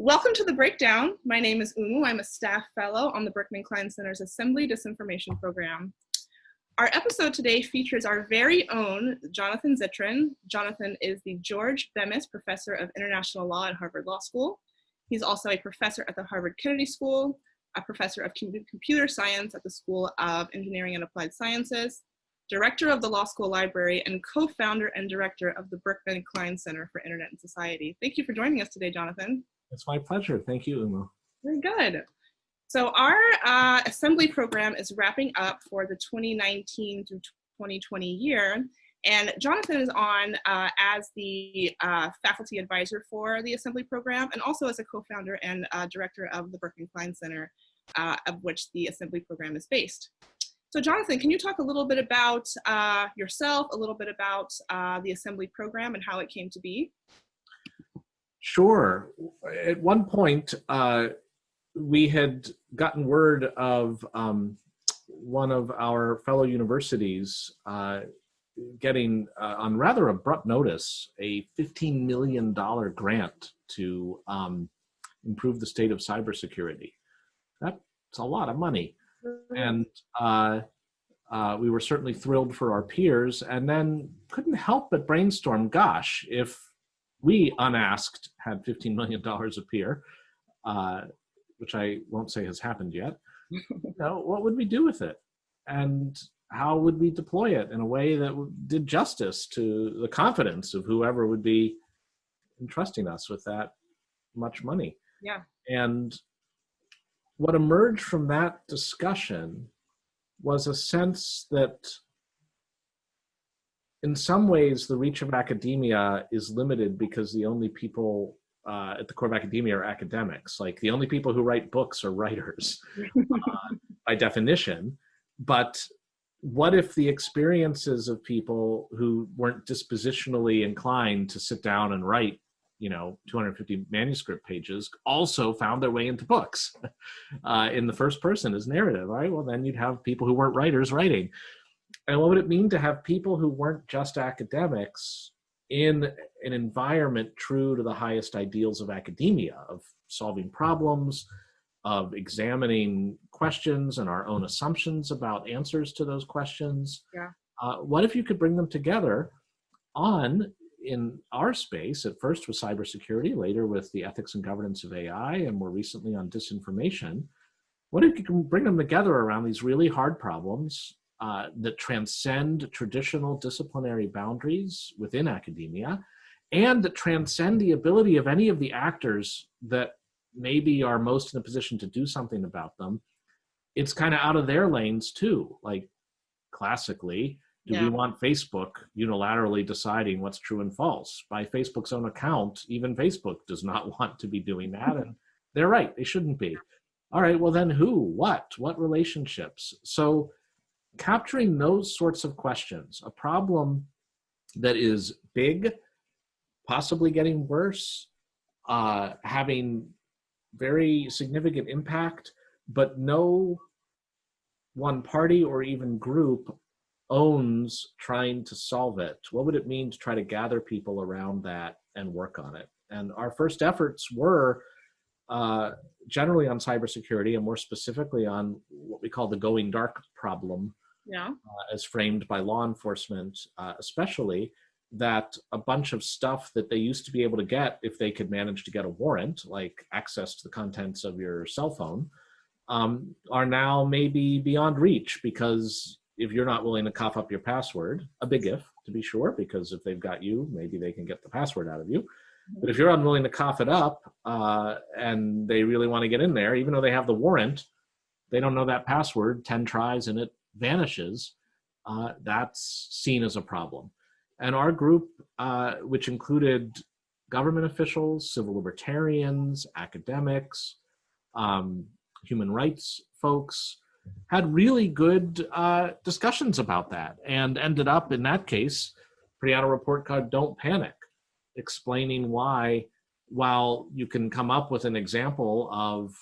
Welcome to the breakdown. My name is Oumou. I'm a staff fellow on the Berkman Klein Center's Assembly Disinformation Program. Our episode today features our very own Jonathan Zittrain. Jonathan is the George Bemis Professor of International Law at Harvard Law School. He's also a professor at the Harvard Kennedy School, a professor of computer science at the School of Engineering and Applied Sciences, director of the Law School Library, and co-founder and director of the Berkman Klein Center for Internet and Society. Thank you for joining us today, Jonathan. It's my pleasure. Thank you, Oumou. Very good. So our uh, assembly program is wrapping up for the 2019 through 2020 year. And Jonathan is on uh, as the uh, faculty advisor for the assembly program and also as a co-founder and uh, director of the Berkman Klein Center, uh, of which the assembly program is based. So Jonathan, can you talk a little bit about uh, yourself, a little bit about the assembly program and how it came to be? Sure. At one point, uh, we had gotten word of um, one of our fellow universities uh, getting, uh, on rather abrupt notice, a $15 million grant to um, improve the state of cybersecurity. That's a lot of money and uh, uh, we were certainly thrilled for our peers and then couldn't help but brainstorm gosh if we unasked had $15 million appear, uh, which i won't say has happened yet. You know, what would we do with it? And how would we deploy it in a way that did justice to the confidence of whoever would be entrusting us with that much money? Yeah. And what emerged from that discussion was a sense that in some ways the reach of academia is limited because the only people uh, at the core of academia are academics. Like the only people who write books are writers uh, by definition. But what if the experiences of people who weren't dispositionally inclined to sit down and write you know 250 manuscript pages also found their way into books? Uh, in the first person as narrative all right? Well then you'd have people who weren't writers writing and what would it mean to have people who weren't just academics in an environment true to the highest ideals of academia of solving problems of examining questions and our own assumptions about answers to those questions yeah. uh, what if you could bring them together on in our space, at first with cybersecurity, later with the ethics and governance of AI, and more recently on disinformation, what if you can bring them together around these really hard problems uh, that transcend traditional disciplinary boundaries within academia and that transcend the ability of any of the actors that maybe are most in a position to do something about them. It's kind of out of their lanes too. Like classically, do yeah. we want Facebook unilaterally deciding what's true and false? By Facebook's own account, even Facebook does not want to be doing that. And they're right, they shouldn't be. All right, well, then who, what, what relationships? So, capturing those sorts of questions, a problem that is big, possibly getting worse, uh, having very significant impact, but no one party or even group owns trying to solve it? What would it mean to try to gather people around that and work on it? And our first efforts were uh, generally on cybersecurity and more specifically on what we call the going dark problem, yeah. uh, as framed by law enforcement, uh, especially that a bunch of stuff that they used to be able to get if they could manage to get a warrant, like access to the contents of your cell phone, um, are now maybe beyond reach because if you're not willing to cough up your password, a big if to be sure, because if they've got you, maybe they can get the password out of you. But if you're unwilling to cough it up uh, and they really want to get in there, even though they have the warrant, they don't know that password, 10 tries and it vanishes, uh, that's seen as a problem. And our group, uh, which included government officials, civil libertarians, academics, um, human rights folks, had really good uh, discussions about that and ended up in that case, pretty out a report card, Don't Panic, explaining why while you can come up with an example of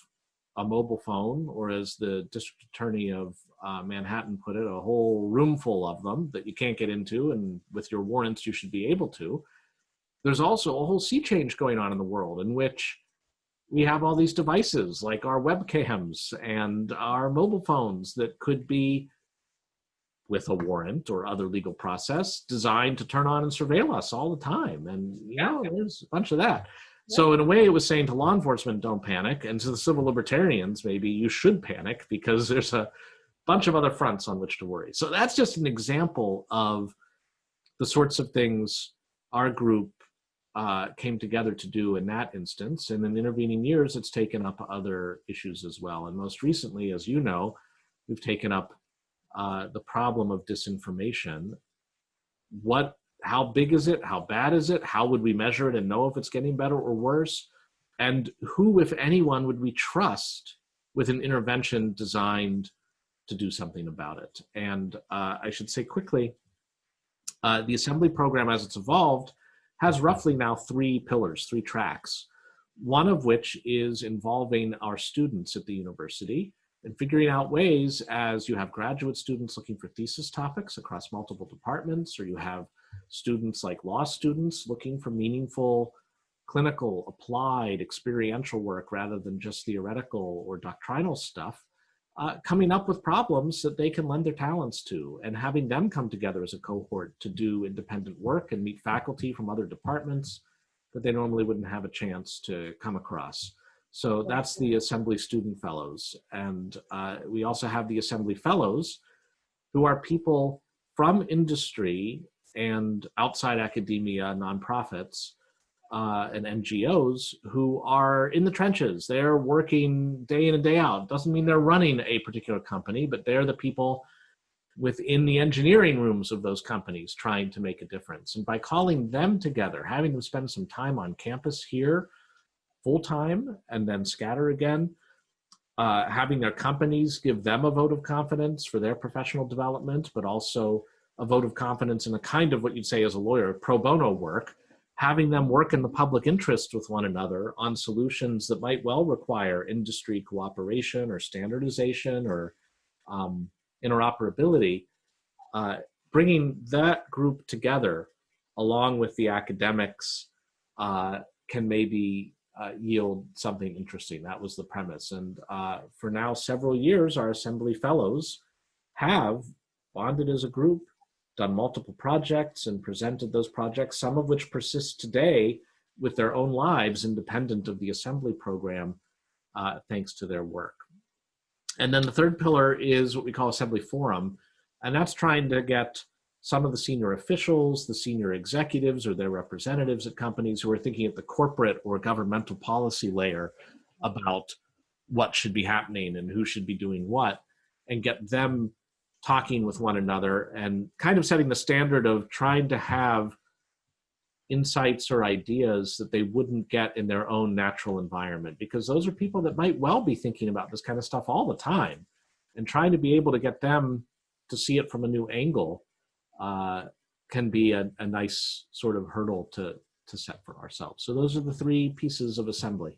a mobile phone or as the district attorney of uh, Manhattan put it, a whole room full of them that you can't get into and with your warrants you should be able to. There's also a whole sea change going on in the world in which we have all these devices like our webcams and our mobile phones that could be with a warrant or other legal process designed to turn on and surveil us all the time. And you know, there's a bunch of that. So in a way, it was saying to law enforcement, don't panic. And to the civil libertarians, maybe you should panic because there's a bunch of other fronts on which to worry. So that's just an example of the sorts of things our group uh, came together to do in that instance. And in intervening years, it's taken up other issues as well. And most recently, as you know, we've taken up uh, the problem of disinformation. What, how big is it? How bad is it? How would we measure it and know if it's getting better or worse? And who, if anyone, would we trust with an intervention designed to do something about it? And uh, I should say quickly, uh, the assembly program as it's evolved has roughly now three pillars, three tracks, one of which is involving our students at the university and figuring out ways as you have graduate students looking for thesis topics across multiple departments, or you have students like law students looking for meaningful clinical, applied, experiential work rather than just theoretical or doctrinal stuff, uh, coming up with problems that they can lend their talents to and having them come together as a cohort to do independent work and meet faculty from other departments that they normally wouldn't have a chance to come across. So that's the Assembly Student Fellows. And uh, we also have the Assembly Fellows, who are people from industry and outside academia, nonprofits, uh, and NGOs who are in the trenches. They're working day in and day out. Doesn't mean they're running a particular company, but they're the people within the engineering rooms of those companies trying to make a difference. And by calling them together, having them spend some time on campus here full time and then scatter again. Uh, having their companies give them a vote of confidence for their professional development, but also a vote of confidence in a kind of what you'd say as a lawyer, pro bono work, having them work in the public interest with one another on solutions that might well require industry cooperation or standardization or um, interoperability, uh, bringing that group together along with the academics uh, can maybe uh, yield something interesting. That was the premise. And uh, for now, several years, our Assembly Fellows have bonded as a group, done multiple projects and presented those projects, some of which persist today with their own lives independent of the Assembly program, uh, thanks to their work. And then the third pillar is what we call Assembly Forum, and that's trying to get some of the senior officials, the senior executives or their representatives at companies who are thinking at the corporate or governmental policy layer about what should be happening and who should be doing what and get them talking with one another and kind of setting the standard of trying to have insights or ideas that they wouldn't get in their own natural environment because those are people that might well be thinking about this kind of stuff all the time and trying to be able to get them to see it from a new angle uh, can be a, a nice sort of hurdle to, to set for ourselves. So those are the three pieces of assembly.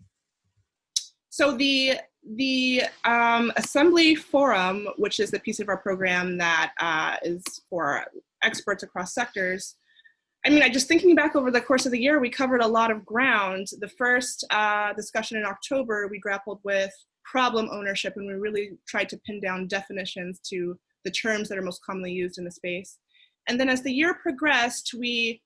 So the the um, assembly forum, which is the piece of our program that uh, is for experts across sectors. I mean, I just thinking back over the course of the year, we covered a lot of ground. The first uh, discussion in October, we grappled with problem ownership, and we really tried to pin down definitions to the terms that are most commonly used in the space. And then as the year progressed, we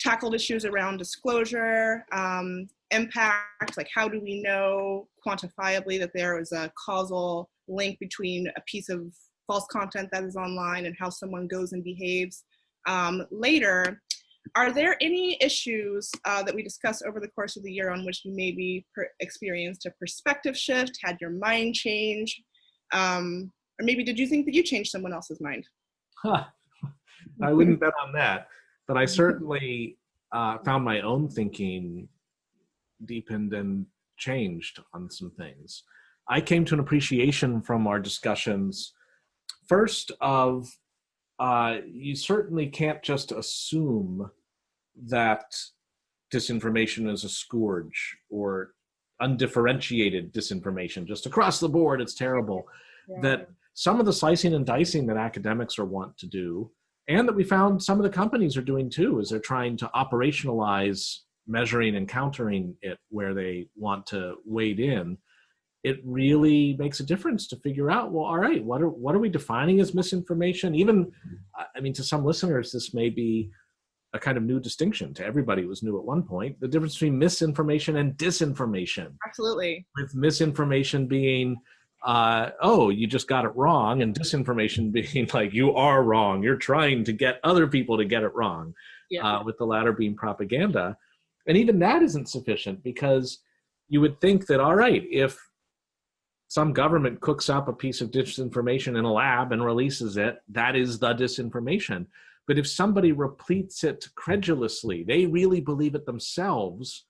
tackled issues around disclosure, um, impact, like how do we know quantifiably that there is a causal link between a piece of false content that is online and how someone goes and behaves um, later. Are there any issues uh, that we discussed over the course of the year on which you maybe experienced a perspective shift, had your mind change? Um, or maybe did you think that you changed someone else's mind? Huh. I wouldn't bet on that, but I certainly uh, found my own thinking deepened and changed on some things. I came to an appreciation from our discussions, first of uh, you certainly can't just assume that disinformation is a scourge or undifferentiated disinformation just across the board it's terrible yeah. that some of the slicing and dicing that academics are wont to do and that we found some of the companies are doing too is they're trying to operationalize measuring and countering it where they want to wade in, it really makes a difference to figure out, well, all right, what are, what are we defining as misinformation? Even, I mean, to some listeners, this may be a kind of new distinction. To everybody, was new at one point. The difference between misinformation and disinformation. Absolutely. With misinformation being, uh, oh, you just got it wrong, and disinformation being like, you are wrong. You're trying to get other people to get it wrong, Yeah. uh, with the latter being propaganda. And even that isn't sufficient because you would think that, all right, if some government cooks up a piece of disinformation in a lab and releases it, that is the disinformation. But if somebody repeats it credulously, they really believe it themselves,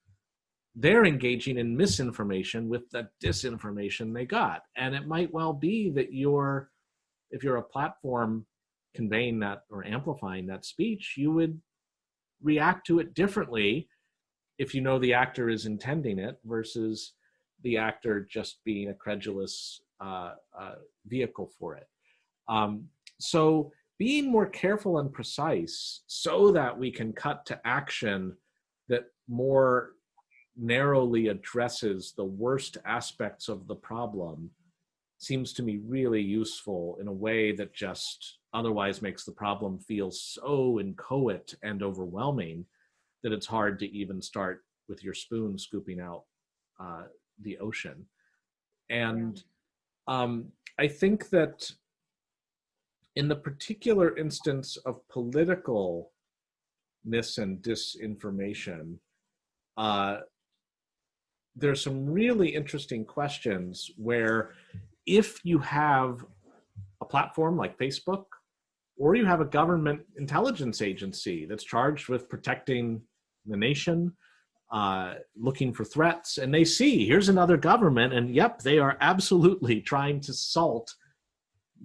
they're engaging in misinformation with the disinformation they got. And it might well be that you're, if you're a platform conveying that or amplifying that speech, you would react to it differently if you know the actor is intending it versus the actor just being a credulous uh, uh, vehicle for it. Um, so being more careful and precise so that we can cut to action that more narrowly addresses the worst aspects of the problem seems to me really useful in a way that just otherwise makes the problem feel so inchoate and overwhelming that it's hard to even start with your spoon scooping out uh, the ocean. And um, I think that in the particular instance of political mis and disinformation, uh, there's some really interesting questions where if you have a platform like Facebook, or you have a government intelligence agency that's charged with protecting the nation, uh, looking for threats, and they see here's another government, and yep, they are absolutely trying to salt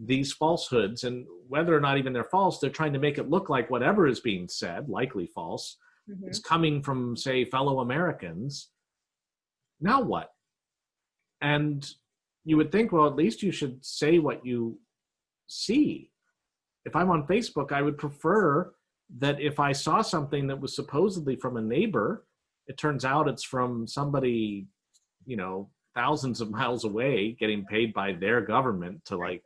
these falsehoods, and whether or not even they're false, they're trying to make it look like whatever is being said, likely false, Mhm. is coming from, say, fellow Americans. Now what? And you would think, well, at least you should say what you see. If I'm on Facebook, I would prefer that if I saw something that was supposedly from a neighbor, it turns out it's from somebody, you know, thousands of miles away getting paid by their government to like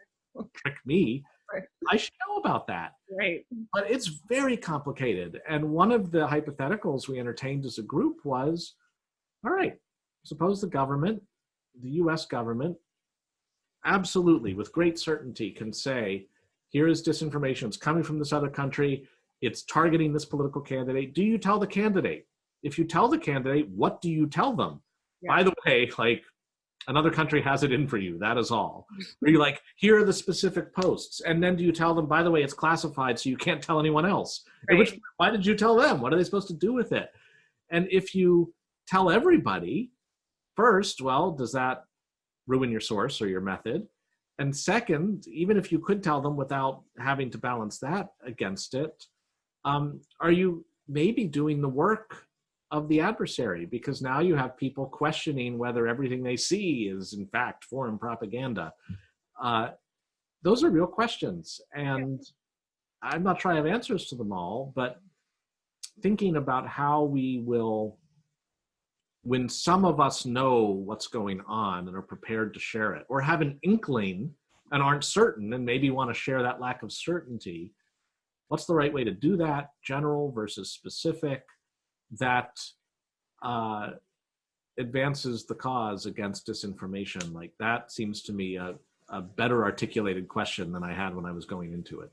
trick me. Right. I should know about that Right. but it's very complicated. And one of the hypotheticals we entertained as a group was, all right, suppose the government, the US government, absolutely with great certainty can say, here is disinformation, it's coming from this other country, it's targeting this political candidate. Do you tell the candidate? If you tell the candidate, what do you tell them? Yeah. By the way, like another country has it in for you, that is all. Or you like, here are the specific posts. And then do you tell them, by the way, it's classified, so you can't tell anyone else? At Which, why did you tell them? What are they supposed to do with it? And if you tell everybody first, well, does that ruin your source or your method? And second, even if you could tell them without having to balance that against it, um, are you maybe doing the work of the adversary? Because now you have people questioning whether everything they see is in fact foreign propaganda. Uh, those are real questions. And I'm not sure I have answers to them all, but thinking about how we will, when some of us know what's going on and are prepared to share it, or have an inkling and aren't certain and maybe want to share that lack of certainty, what's the right way to do that, general versus specific, that uh, advances the cause against disinformation? Like that seems to me a, a better articulated question than I had when I was going into it.